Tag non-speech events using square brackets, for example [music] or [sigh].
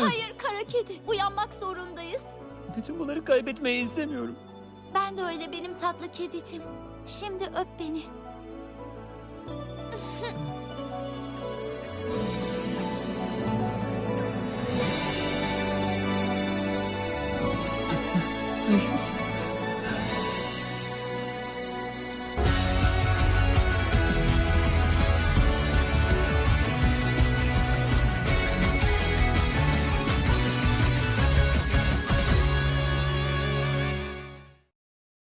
Hayır kara kedi. Uyanmak zorundayız. Bütün bunları kaybetmeyi istemiyorum. Ben de öyle benim tatlı kedicim. Şimdi öp beni. Ay, [laughs]